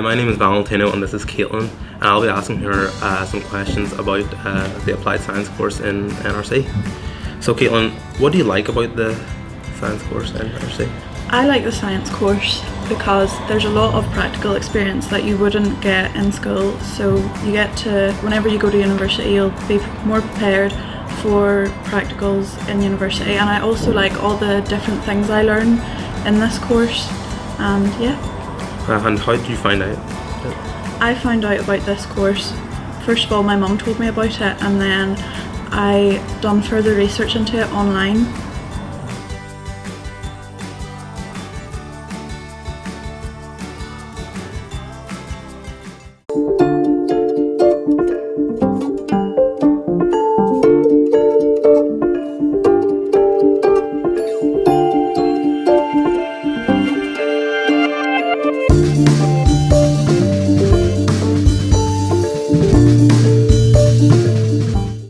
my name is Valentino and this is Caitlin and I'll be asking her uh, some questions about uh, the Applied Science course in NRC. So Caitlin, what do you like about the science course in NRC? I like the science course because there's a lot of practical experience that you wouldn't get in school so you get to, whenever you go to university you'll be more prepared for practicals in university and I also like all the different things I learn in this course and yeah. And how did you find out? I found out about this course, first of all my mum told me about it and then I done further research into it online